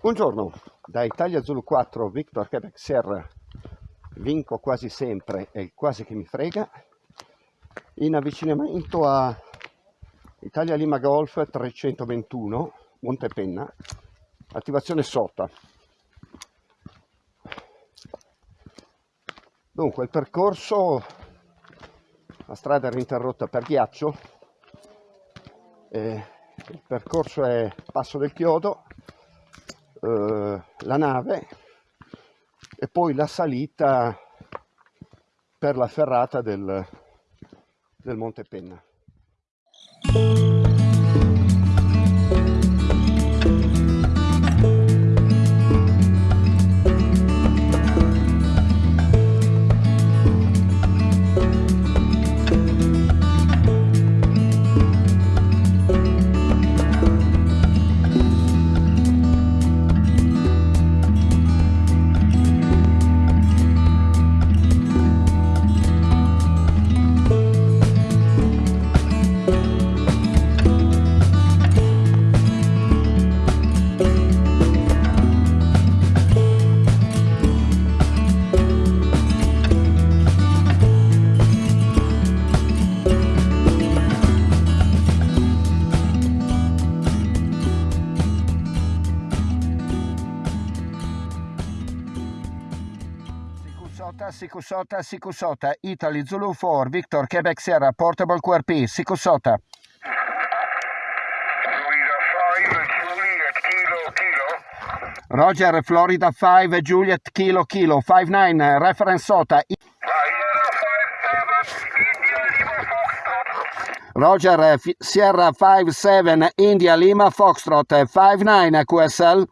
Buongiorno, da Italia Zulu 4, Victor Quebec Sierra, vinco quasi sempre e quasi che mi frega, in avvicinamento a Italia Lima Golf 321, Montepenna, attivazione sota. Dunque il percorso, la strada era interrotta per ghiaccio, eh, il percorso è Passo del Chiodo, eh, la nave e poi la salita per la ferrata del, del Monte Penna. Sikusota, Sikusota, Italy Zulu 4, Victor, Quebec Sierra, Portable QRP, Sikusota. Roger, Florida 5, Juliet, Kilo, Kilo, 5-9, reference Sota. Roger, Sierra 5-7, India, Lima, Foxtrot, 5-9, QSL.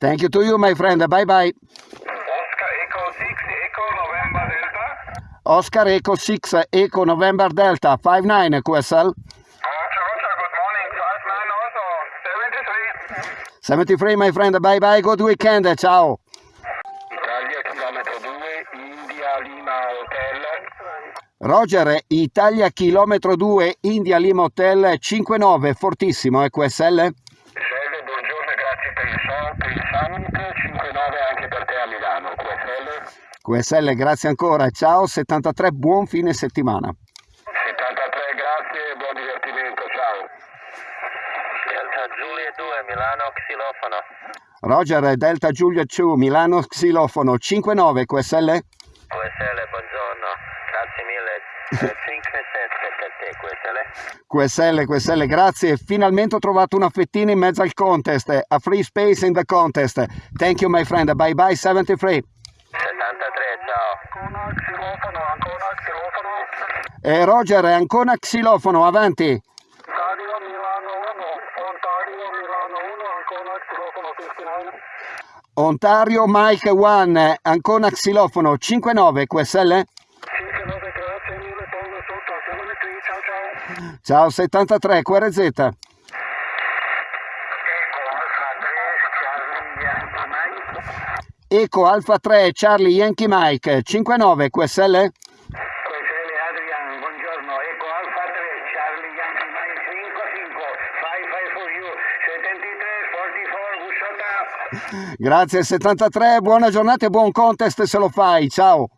Thank you to you, my friend. Bye bye. Oscar Echo 6, Echo November Delta. Oscar Echo 6, Echo November Delta, 59 QSL. Roger, Roger, good morning. 59 also. 73. 73, my friend. Bye bye. Good weekend. Ciao. Italia, chilometro 2, India, Lima, Hotel. Roger, Italia chilometro 2, India Lima Hotel 59, fortissimo, è QSL? QSL, buongiorno e grazie il summit. 59 anche per te a Milano. QSL. QSL, grazie ancora, ciao, 73, buon fine settimana. 73, grazie e buon divertimento. Ciao. Delta Giulia 2, Milano, xilofono. Roger, Delta Giulia 2, Milano, Xilofono 59, QSL? QSL, buongiorno. Grazie mille. 5 7 per te, QSL. QSL, grazie. Finalmente ho trovato una fettina in mezzo al contest. A free space in the contest. Thank you, my friend. Bye bye, 73. 73, ciao. Xilofono, ancora xilofono. E Roger, ancora xilofono, avanti. Ontario Milano 1, Ontario Milano 1, ancora xilofono 59. Ontario Mike 1, ancora xilofono 59, QSL? 59, grazie mille, pongo sotto, 73, ciao ciao. Ciao, 73, QRZ. Alfa 3, Charlie Yankee Mike. Eco Alfa 3, Charlie Yankee Mike 59, QSL? QSL Adrian, buongiorno. Ecco Alfa 3, Charlie Yankee Mike 55, 55 for you, 73, 44, Busciota. Grazie, 73, buona giornata e buon contest se lo fai, ciao.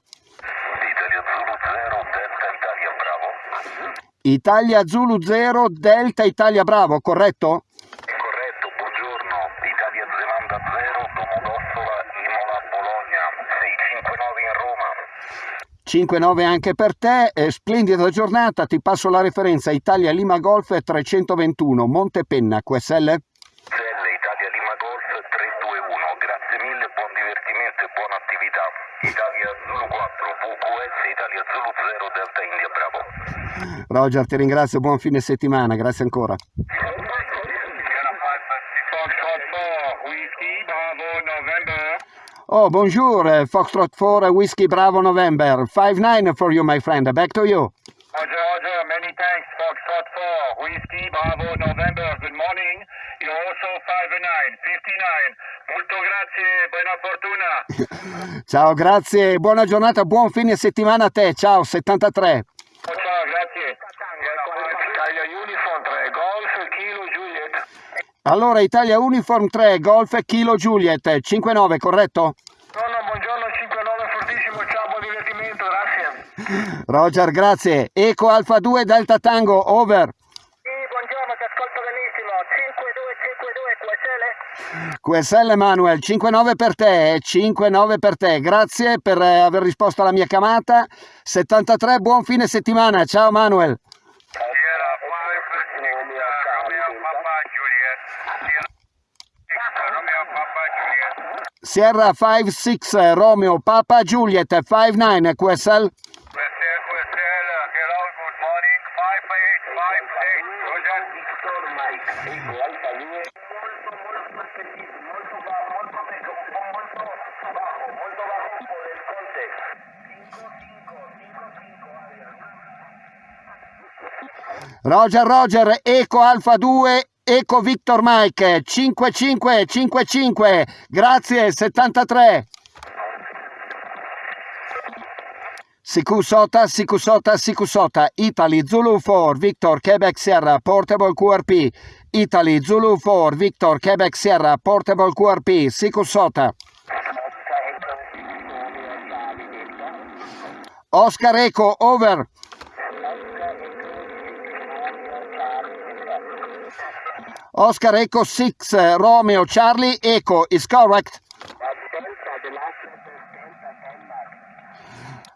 Italia Zulu 0, Delta Italia Bravo. Italia Zulu 0, Delta Italia Bravo, corretto? Corretto, buongiorno. Italia Zelanda 0, Domodossola, Imola, Bologna. 659 in Roma. 5-9 anche per te, eh, splendida giornata, ti passo la referenza Italia Lima Golf 321, Montepenna, QSL? Zelle, Italia Lima Golf 321. Grazie mille, buon divertimento e buona attività. Italia Zulu 4, VQS, Italia 0, Delta India Bravo. Roger, ti ringrazio, buon fine settimana, grazie ancora. Foxtrot 4, Whiskey, Bravo, November. Oh, bonjour, eh, Foxtrot 4, Whiskey Bravo November, 5-9 for you, my friend, back to you. Roger, Roger, many thanks. Foxtrot 4, Whiskey, Bravo, November. Good morning. You're also 5-9, 59. Molto grazie, buona fortuna. Ciao, grazie, buona giornata, buon fine settimana a te, ciao, 73. Ciao, ciao, grazie. Italia Uniform 3, Golf, Kilo, Juliet. Allora, Italia Uniform 3, Golf Kilo Juliet, 5-9, corretto? No, no, buongiorno 59, fortissimo, ciao, buon divertimento, grazie. Roger, grazie. Eco Alfa 2 Delta Tango, over. QSL. Manuel, 5-9 per te, 5-9 per te. Grazie per eh, aver risposto alla mia chiamata. 73, buon fine settimana. Ciao Manuel. Sierra 5, Romeo Papa Juliet. Romeo Papa Juliet. Sierra 5-6 Romeo Papa Juliet 5-9 QSL. QSL, QSL, Roger Roger, Eco Alfa 2, Eco Victor Mike 5555. Grazie 73. Sikusota, Sikusota, Sikusota, Italy Zulu 4, Victor Quebec Sierra, Portable QRP, Italy Zulu 4, Victor Quebec Sierra, Portable QRP, Sikusota. Oscar Eco, over. Oscar Eco 6, Romeo Charlie Eco is correct.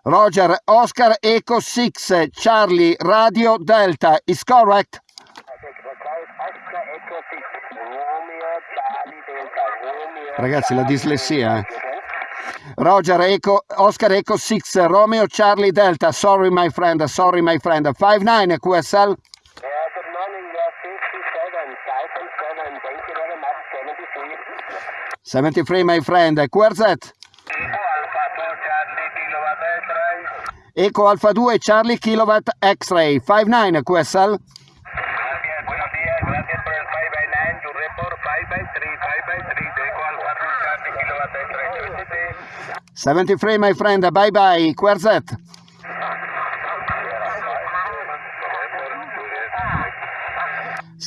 Roger, Oscar Eco 6, Charlie Radio Delta is correct. Ragazzi, la dislessia. eh. Roger Eco, Oscar Eco 6, Romeo Charlie Delta. Sorry my friend, sorry my friend. 5-9 QSL. Yeah, good morning, yeah, 57, 57, thank you very much, 73. 73 my friend. QRZ. Alfa 2, Charlie, Kilowatt X-Ray. Eco Alfa 2, Charlie Kilowatt X-Ray. 5-9 QSL. Gracias, buenos días, gracias por el 5 by 9, tu report 5 by 3, 5 by 3, Eco Alfa 2, Charlie, Kilowatt X-Ray, 73. 73 my friend. Bye bye. QRZ.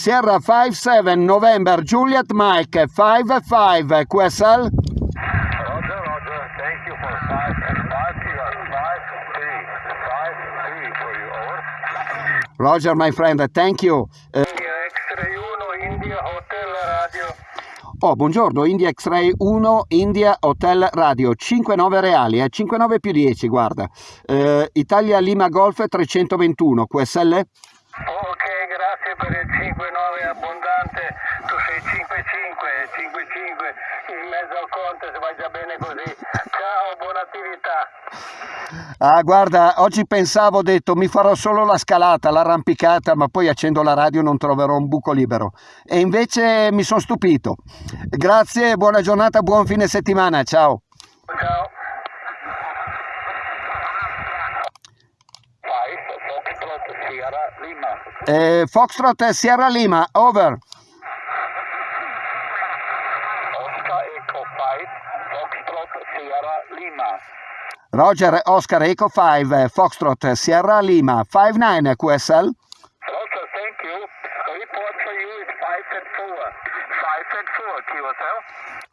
Sierra 5-7 November Juliet Mike 5-5 QSL. Roger, Roger, thank you for 5 and 5, you are 5, 3, 5, 3 for you, over. Roger my friend, thank you. India X-Ray 1, India Hotel Radio. oh, buongiorno, India X-Ray 1, India Hotel Radio, 5-9 reali, eh, 5-9 più 10, guarda. Eh, Italia Lima Golf 321 QSL. Grazie per il 5-9 abbondante, tu sei 5-5, 5-5, in mezzo al conte se vai già bene così. Ciao, buona attività. Ah, guarda, oggi pensavo, ho detto, mi farò solo la scalata, l'arrampicata, ma poi accendo la radio e non troverò un buco libero. E invece mi sono stupito. Grazie, buona giornata, buon fine settimana, ciao. Ciao. Five, Foxtrot, Sierra, Lima. Eh, Foxtrot Sierra Lima, over. Oscar Echo 5, Foxtrot, Sierra, Lima. Roger Oscar Eco 5, Foxtrot Sierra Lima, 5-9 QSL. Roger, thank you. Report for you is 5 and 4. 5 and 4, QSL.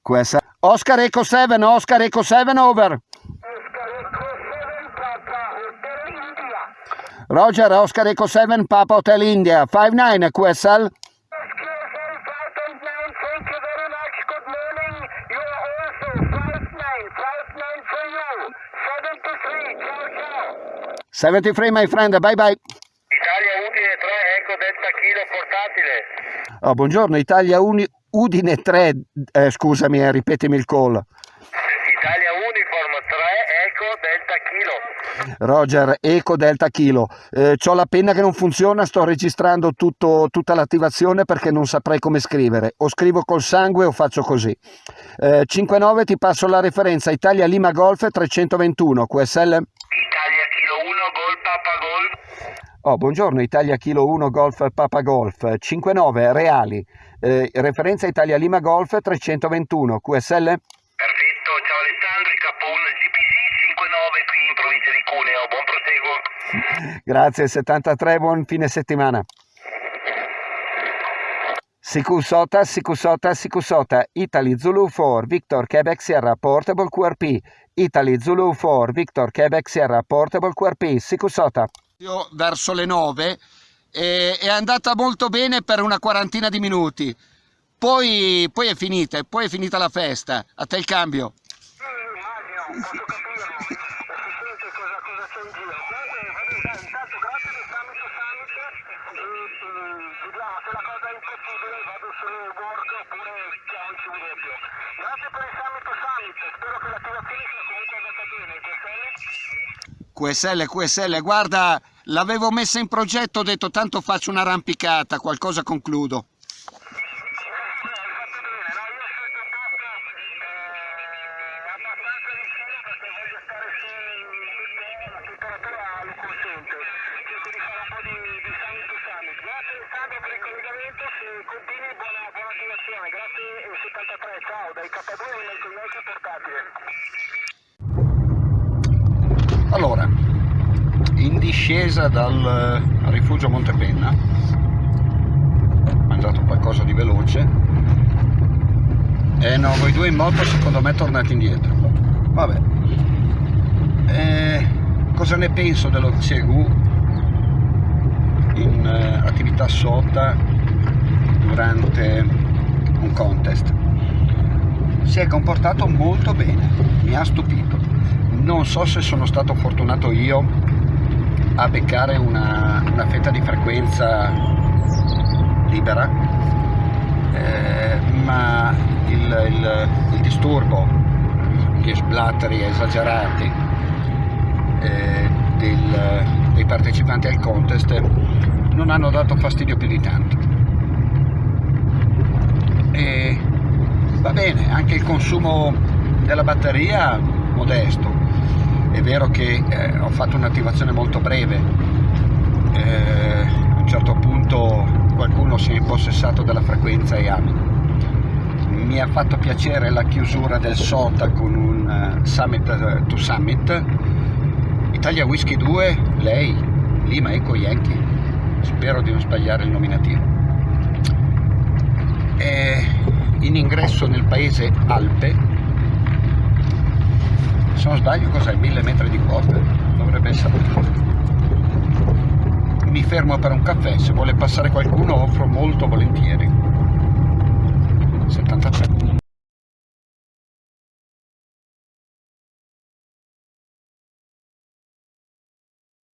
QSL. Oscar Eco 7, Oscar Eco 7, over. Roger Oscar Eco 7, Papa Hotel India, 5-9 QSL. QSL 589, thank you very much. Good morning. You are also 59, 59 for you. 73, ciao ciao. 73 my friend, bye bye. Italia Udine 3, Eco Delta Kilo portatile. Oh, buongiorno, Italia Uni- Udine 3, eh, scusami, eh, ripetimi il call. Italia Uniform 3, Eco Delta Kilo. Roger, Eco Delta Kilo. Eh, ho la penna che non funziona, sto registrando tutto- tutta l'attivazione perché non saprei come scrivere. O scrivo col sangue o faccio così. Eh, 59 ti passo la referenza Italia Lima Golf 321 QSL. Italia Kilo 1, Gol Papa Gol. Oh, buongiorno, Italia Kilo 1 Golf Papa Golf 59 reali. Eh, referenza Italia Lima Golf 321 QSL. Perfetto, ciao Alessandro, Capone, GPG 59 Cuneo. Buon proseguo. Grazie, 73, buon fine settimana. Sikusota, Sikusota, Sikusota, Italy Zulu 4, Victor Quebec Sierra, Portable QRP, Italy Zulu 4, Victor Quebec Sierra, Portable QRP, Sikusota. Verso le 9 e è andata molto bene per una quarantina di minuti, poi, poi è finita, poi è finita la festa, a te il cambio. Sì, immagino, posso capirlo, si sente cosa, cosa c'è in giro. Comunque, vabbè, intanto grazie del Summit to Summit e è impossibile vado solo work oppure chiamici un doppio. Grazie per il Summit Summit, spero che l'attivazione sia comunque andata bene. QSL? QSL, QSL, guarda, l'avevo messa in progetto, ho detto tanto faccio un'arrampicata, qualcosa concludo. Allora, in discesa dal rifugio Montepenna, ho mangiato qualcosa di veloce, e no, voi due in moto secondo me tornate indietro. Vabbè. Eh, cosa ne penso dello CEGU in eh, attività sota durante un contest? Si è comportato molto bene, mi ha stupito. Non so se sono stato fortunato io a beccare una, una fetta di frequenza libera, eh, ma il, il, il, disturbo, gli splatteri esagerati eh, del, dei partecipanti al contest non hanno dato fastidio più di tanto. E va bene, anche il consumo della batteria modesto, è vero che eh, ho fatto un'attivazione molto breve, eh, a un certo punto qualcuno si è impossessato della frequenza e ami. Mi ha fatto piacere la chiusura del SOTA con un uh, Summit uh, to Summit, Italia Whisky 2, lei, Lima Eco Yankee, spero di non sbagliare il nominativo. E in ingresso nel paese Alpe se non sbaglio cos'è? 1000 metri di quota dovrebbe essere mi fermo per un caffè. Se vuole passare qualcuno offro molto volentieri. 73